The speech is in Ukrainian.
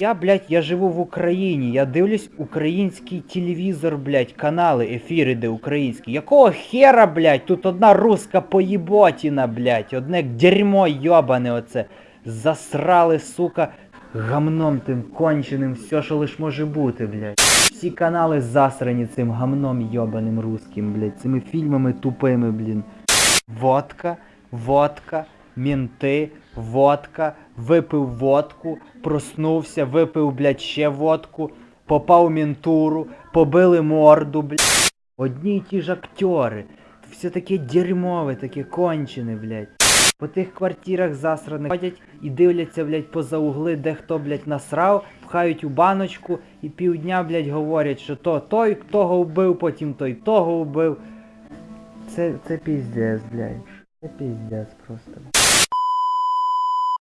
Я, блядь, я живу в Україні, я дивлюсь український телевізор, блядь, канали, ефіри, де українські. Якого хера, блядь, тут одна руска поїботіна, блядь, одне дерьмо йобане оце. Засрали, сука, гамном тим конченим, все, що лиш може бути, блядь. Всі канали засрані цим гамном йобаним русським, блядь, цими фільмами тупими, блін. Водка, водка, мінти, водка, випив водку, проснувся, випив, блядь, ще водку, попав в мінтуру, побили морду, блядь. Одні й ті ж актери. Все таке дерьмове, таке кончене, блядь. По тих квартирах засраних ходять і дивляться, блядь, поза угли, де хто, блядь, насрав, пхають у баночку і півдня, блядь, говорять, що то той того вбив, потім той того вбив. Це, це піздець, блядь пиздец просто.